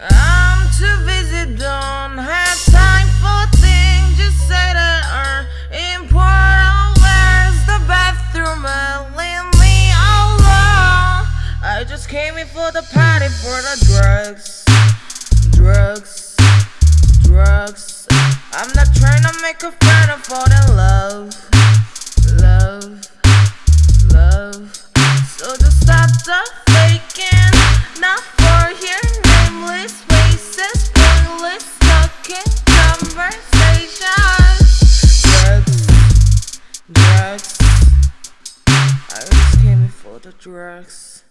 I'm too busy, don't have time for things. Just say that are important. Where's the bathroom? Leave me alone. I just came in for the party for the drugs, drugs, drugs. I'm not trying to make a friend of all the love, Drugs,